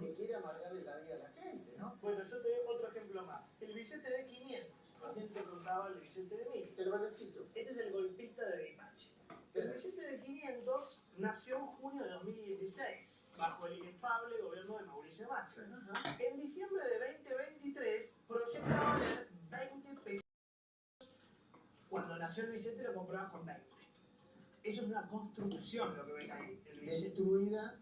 Que quiere amargarle la vida a la gente, ¿no? Bueno, yo te doy otro ejemplo más. El billete de 500. Ah. Recién te contaba el billete de 1000. El balancito. Este es el golpista de Dimachi. El billete de 500 nació en junio de 2016, bajo el inefable gobierno de Mauricio Macri. En diciembre de 2023 proyectaba valer 20 pesos. Cuando nació el billete lo comprabas con 20. Eso es una construcción lo que ven ahí. El Destruida